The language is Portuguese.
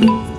Música